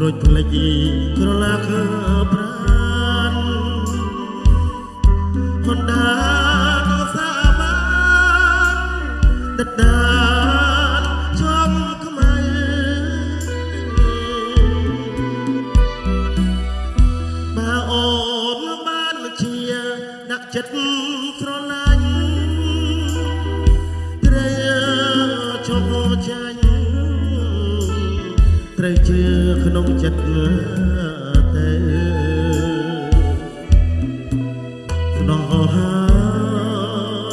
រួចភ្លេចក្រឡាខើប្រា ទៅស្នងហើ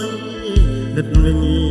យដិតវិញ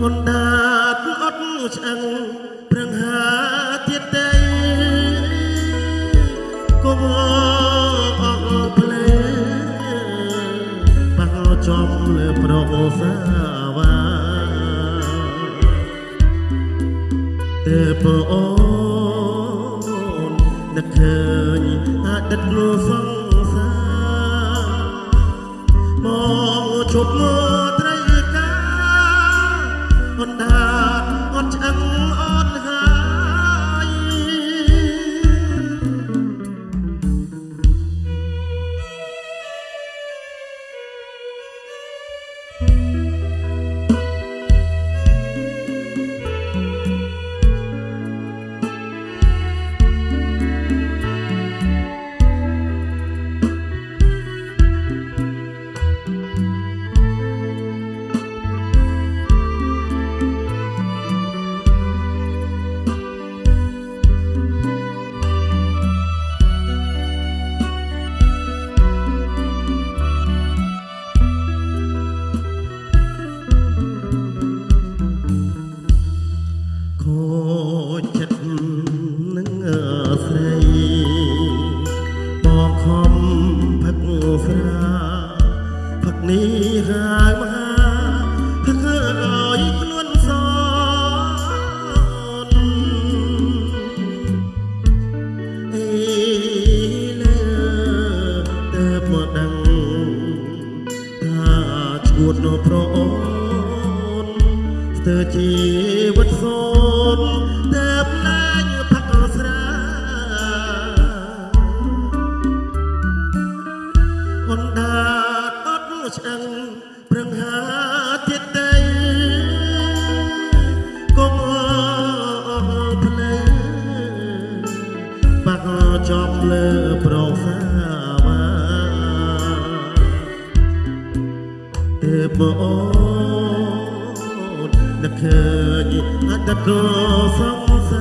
មុនដាតអត់ឆ្អឹងប្រឹងហាទៀតតែកុំអកផ្លែបាក់ចំលើប្រអូសាវ៉ាតែប្រអូននឹកឃើញអាដិតលោសង្សារមកជប់មក cờ sóng xa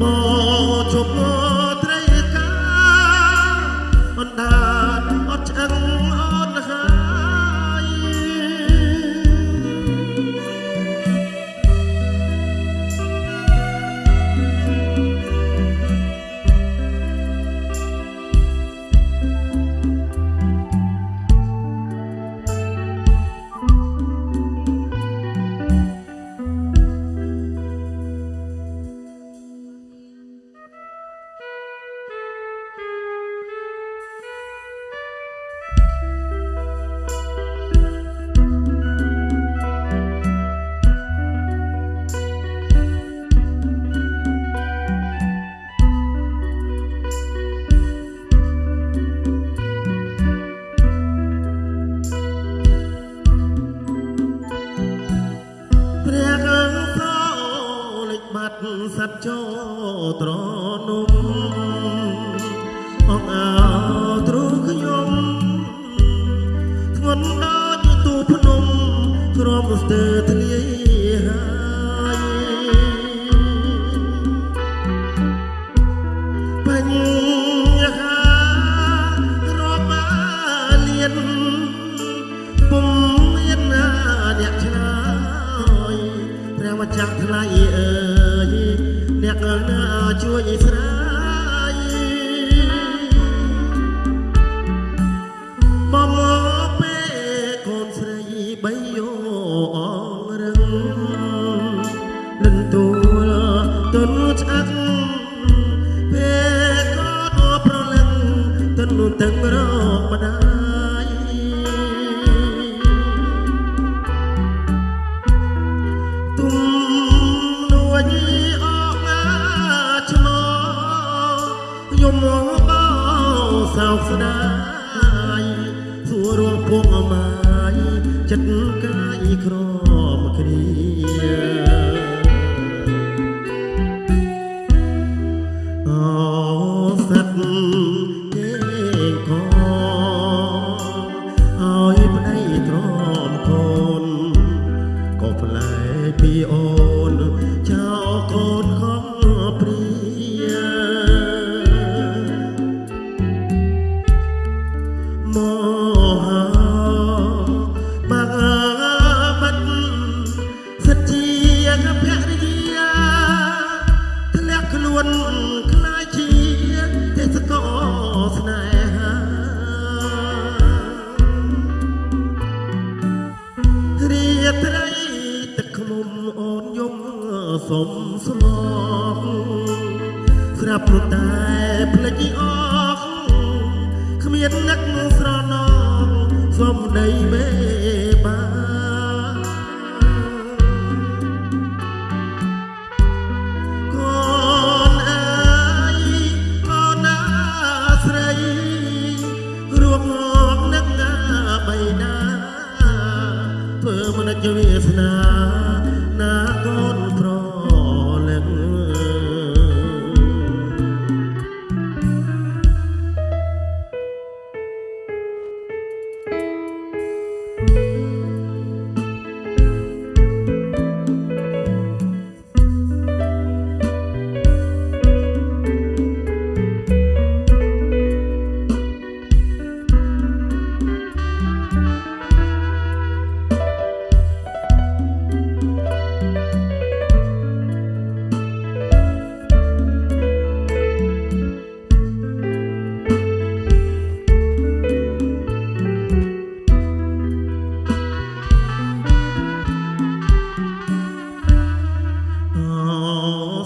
bỏ cho tôi បាត់សັດចូលត្រនំអងអោទ្រូខ្ញុំធ្ងន់ដល់ទូភ្នំទ្រាំស្ទើរធ្លាយ myself and I. ត្រីទឹកខ្មុំអូនយំសុំស្មងស្រាប់ព្រោះតែភ្លេចអស់គ្មាននឹកស្រណងសំដីមេ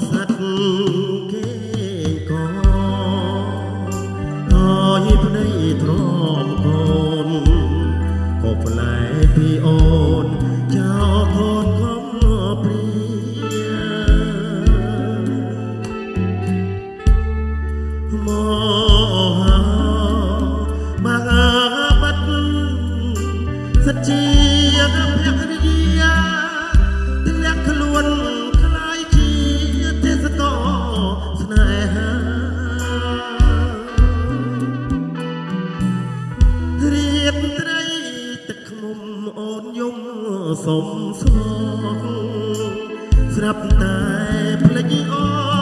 ស្និទ្ធគេកអយប្តីទ្រមកូនក៏ផ្លែពីអូនចោលខូនខំព្រាមកហាមកបាត់សិទ្ធិ អូនយំសុំស្ងស្រាប់តែភ្លេចអូន